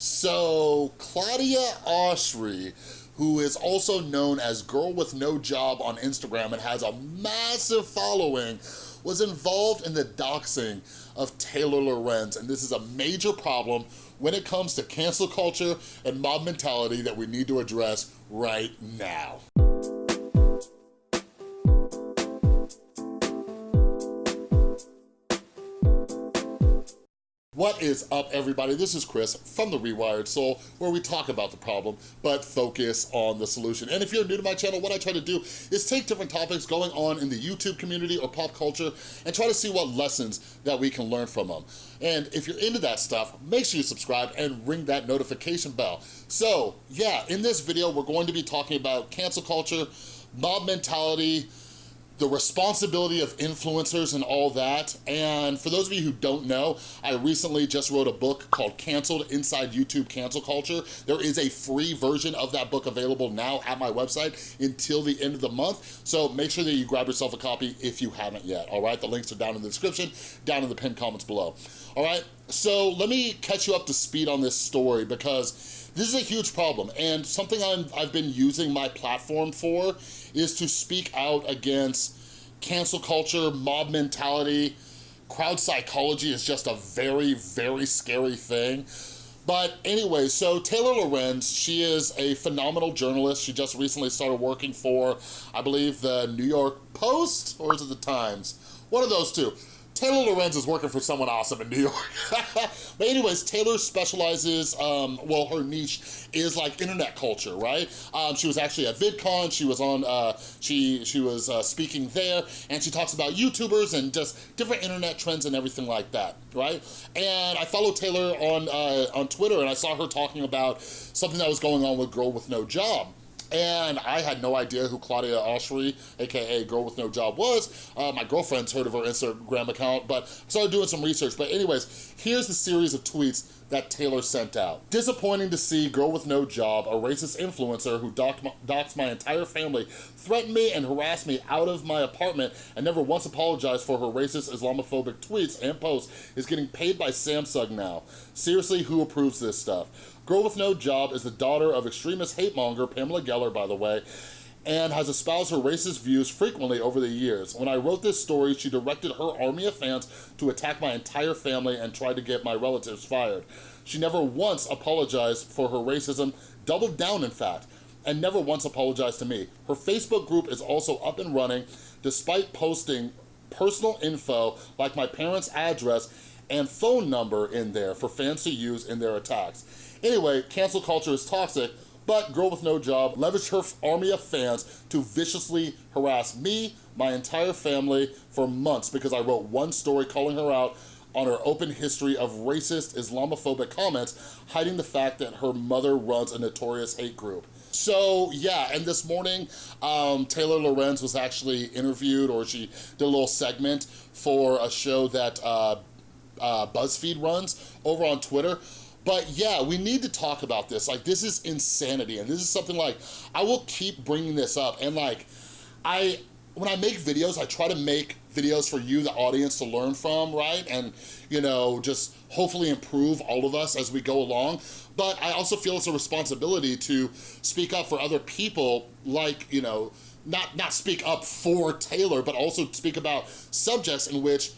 So, Claudia Oshry, who is also known as Girl With No Job on Instagram and has a massive following, was involved in the doxing of Taylor Lorenz, and this is a major problem when it comes to cancel culture and mob mentality that we need to address right now. What is up, everybody? This is Chris from The Rewired Soul, where we talk about the problem, but focus on the solution. And if you're new to my channel, what I try to do is take different topics going on in the YouTube community or pop culture and try to see what lessons that we can learn from them. And if you're into that stuff, make sure you subscribe and ring that notification bell. So, yeah, in this video, we're going to be talking about cancel culture, mob mentality, the responsibility of influencers and all that. And for those of you who don't know, I recently just wrote a book called Canceled Inside YouTube Cancel Culture. There is a free version of that book available now at my website until the end of the month. So make sure that you grab yourself a copy if you haven't yet, all right? The links are down in the description, down in the pinned comments below. All right, so let me catch you up to speed on this story because this is a huge problem and something i have been using my platform for is to speak out against cancel culture, mob mentality, crowd psychology is just a very, very scary thing. But anyway, so Taylor Lorenz, she is a phenomenal journalist. She just recently started working for, I believe, the New York Post, or is it the Times? One of those two. Taylor Lorenz is working for someone awesome in New York. but anyways, Taylor specializes, um, well, her niche is like internet culture, right? Um, she was actually at VidCon, she was on, uh, she, she was uh, speaking there, and she talks about YouTubers and just different internet trends and everything like that, right? And I followed Taylor on, uh, on Twitter and I saw her talking about something that was going on with Girl With No Job. And I had no idea who Claudia Oshry, AKA Girl With No Job was. Uh, my girlfriend's heard of her Instagram account, but I started doing some research. But anyways, here's the series of tweets that Taylor sent out. Disappointing to see Girl With No Job, a racist influencer who my, my entire family, threatened me and harassed me out of my apartment and never once apologized for her racist Islamophobic tweets and posts is getting paid by Samsung now. Seriously, who approves this stuff? Girl With No Job is the daughter of extremist hate monger Pamela Geller, by the way, and has espoused her racist views frequently over the years. When I wrote this story, she directed her army of fans to attack my entire family and tried to get my relatives fired. She never once apologized for her racism, doubled down in fact, and never once apologized to me. Her Facebook group is also up and running despite posting personal info like my parents' address and phone number in there for fans to use in their attacks. Anyway, cancel culture is toxic, but Girl With No Job leveraged her army of fans to viciously harass me, my entire family, for months because I wrote one story calling her out on her open history of racist Islamophobic comments, hiding the fact that her mother runs a notorious hate group. So yeah, and this morning, um, Taylor Lorenz was actually interviewed or she did a little segment for a show that uh, uh, BuzzFeed runs over on Twitter but yeah, we need to talk about this. Like, this is insanity. And this is something like, I will keep bringing this up. And like, I, when I make videos, I try to make videos for you, the audience, to learn from, right? And, you know, just hopefully improve all of us as we go along. But I also feel it's a responsibility to speak up for other people, like, you know, not, not speak up for Taylor, but also speak about subjects in which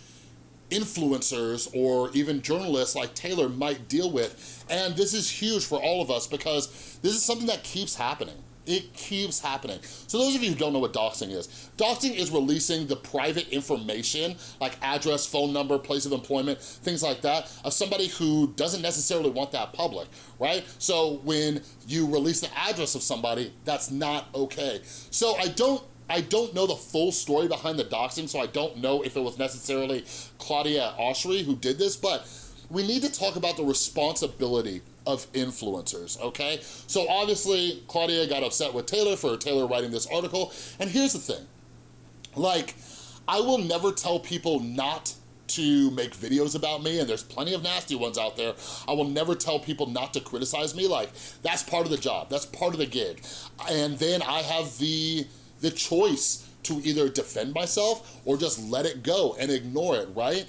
influencers or even journalists like Taylor might deal with. And this is huge for all of us because this is something that keeps happening. It keeps happening. So those of you who don't know what doxing is, doxing is releasing the private information like address, phone number, place of employment, things like that of somebody who doesn't necessarily want that public, right? So when you release the address of somebody, that's not okay. So I don't I don't know the full story behind the doxing, so I don't know if it was necessarily Claudia Oshry who did this, but we need to talk about the responsibility of influencers, okay? So obviously, Claudia got upset with Taylor for Taylor writing this article, and here's the thing. Like, I will never tell people not to make videos about me, and there's plenty of nasty ones out there. I will never tell people not to criticize me. Like, that's part of the job. That's part of the gig. And then I have the the choice to either defend myself or just let it go and ignore it, right?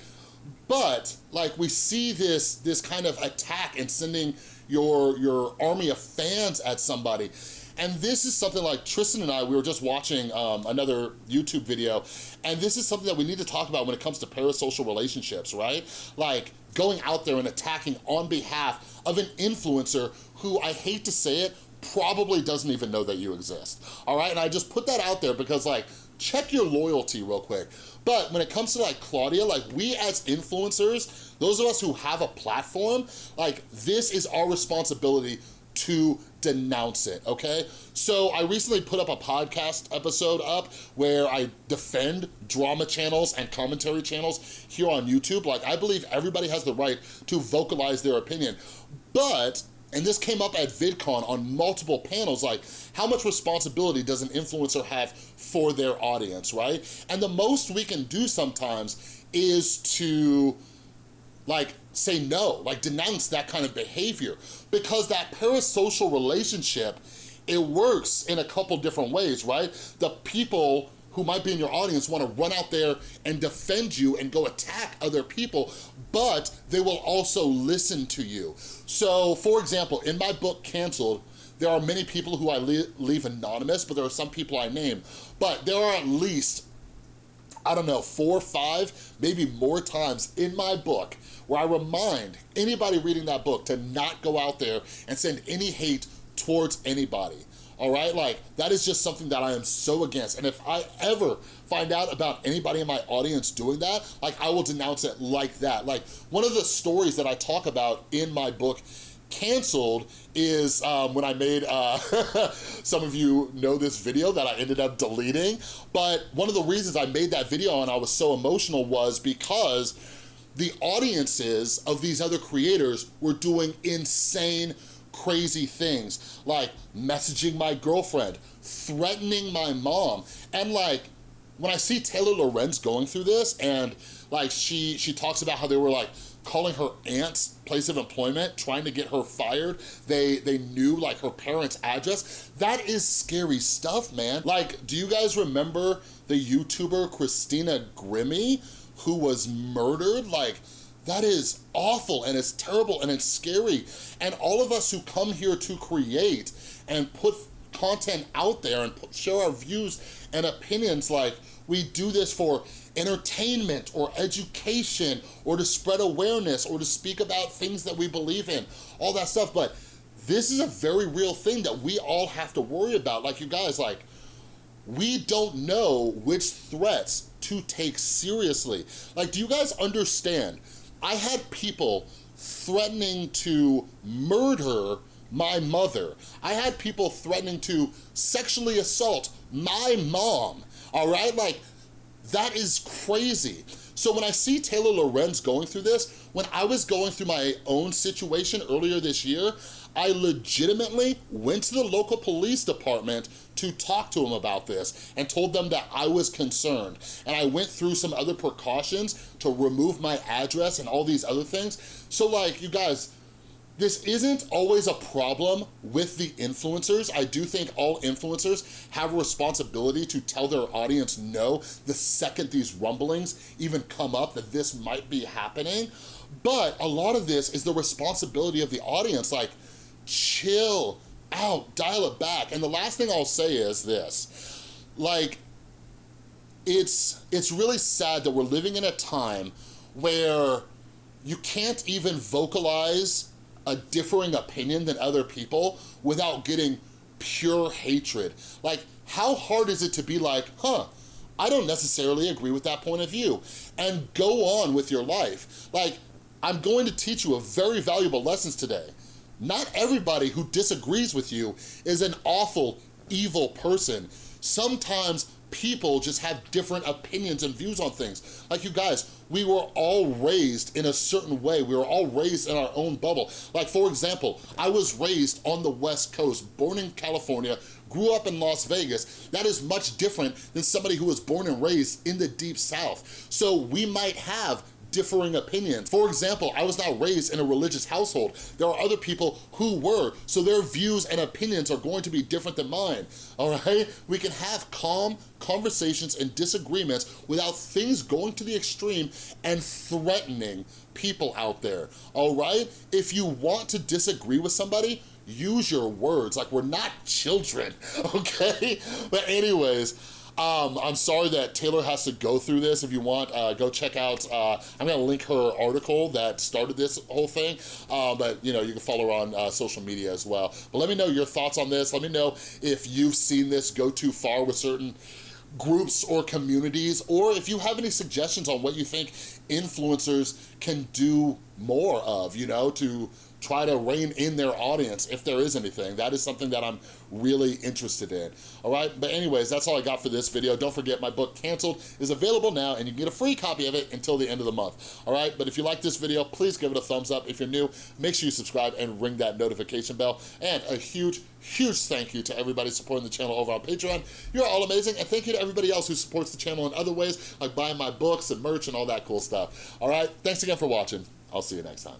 But like we see this, this kind of attack and sending your, your army of fans at somebody. And this is something like Tristan and I, we were just watching um, another YouTube video, and this is something that we need to talk about when it comes to parasocial relationships, right? Like going out there and attacking on behalf of an influencer who, I hate to say it, probably doesn't even know that you exist, all right? And I just put that out there because like, check your loyalty real quick. But when it comes to like Claudia, like we as influencers, those of us who have a platform, like this is our responsibility to denounce it, okay? So I recently put up a podcast episode up where I defend drama channels and commentary channels here on YouTube. Like I believe everybody has the right to vocalize their opinion, but and this came up at VidCon on multiple panels, like how much responsibility does an influencer have for their audience, right? And the most we can do sometimes is to like say no, like denounce that kind of behavior because that parasocial relationship, it works in a couple different ways, right? The people who might be in your audience wanna run out there and defend you and go attack other people, but they will also listen to you. So for example, in my book, Canceled, there are many people who I leave anonymous, but there are some people I name. But there are at least I don't know, four, or five, maybe more times in my book where I remind anybody reading that book to not go out there and send any hate towards anybody. All right, like that is just something that I am so against. And if I ever find out about anybody in my audience doing that, like I will denounce it like that. Like one of the stories that I talk about in my book canceled is um, when I made, uh, some of you know this video that I ended up deleting, but one of the reasons I made that video and I was so emotional was because the audiences of these other creators were doing insane crazy things like messaging my girlfriend, threatening my mom, and like when I see Taylor Lorenz going through this and like she she talks about how they were like calling her aunt's place of employment, trying to get her fired. They, they knew like her parents' address. That is scary stuff, man. Like, do you guys remember the YouTuber Christina Grimmie who was murdered? Like, that is awful and it's terrible and it's scary. And all of us who come here to create and put content out there and put, share our views and opinions like we do this for entertainment or education or to spread awareness or to speak about things that we believe in, all that stuff. But this is a very real thing that we all have to worry about. Like you guys, like, we don't know which threats to take seriously. Like, do you guys understand? I had people threatening to murder my mother. I had people threatening to sexually assault my mom, all right? Like, that is crazy. So when I see Taylor Lorenz going through this, when I was going through my own situation earlier this year, I legitimately went to the local police department to talk to them about this and told them that I was concerned. And I went through some other precautions to remove my address and all these other things. So like, you guys, this isn't always a problem with the influencers. I do think all influencers have a responsibility to tell their audience no the second these rumblings even come up that this might be happening. But a lot of this is the responsibility of the audience. Like, chill out, dial it back. And the last thing I'll say is this, like, it's, it's really sad that we're living in a time where you can't even vocalize a differing opinion than other people without getting pure hatred. Like, how hard is it to be like, huh, I don't necessarily agree with that point of view, and go on with your life. Like, I'm going to teach you a very valuable lessons today. Not everybody who disagrees with you is an awful, evil person. Sometimes people just have different opinions and views on things. Like you guys, we were all raised in a certain way. We were all raised in our own bubble. Like for example, I was raised on the West Coast, born in California, grew up in Las Vegas. That is much different than somebody who was born and raised in the deep South. So we might have differing opinions. For example, I was not raised in a religious household. There are other people who were, so their views and opinions are going to be different than mine, all right? We can have calm conversations and disagreements without things going to the extreme and threatening people out there, all right? If you want to disagree with somebody, use your words. Like, we're not children, okay? But anyways, um, I'm sorry that Taylor has to go through this. If you want, uh, go check out, uh, I'm gonna link her article that started this whole thing, uh, but you know, you can follow her on uh, social media as well. But let me know your thoughts on this. Let me know if you've seen this go too far with certain groups or communities, or if you have any suggestions on what you think influencers can do more of, you know, to try to rein in their audience if there is anything. That is something that I'm really interested in, all right? But anyways, that's all I got for this video. Don't forget my book, Canceled, is available now and you can get a free copy of it until the end of the month, all right? But if you like this video, please give it a thumbs up. If you're new, make sure you subscribe and ring that notification bell. And a huge, huge thank you to everybody supporting the channel over on Patreon. You're all amazing. And thank you to everybody else who supports the channel in other ways, like buying my books and merch and all that cool stuff. All right, thanks again for watching. I'll see you next time.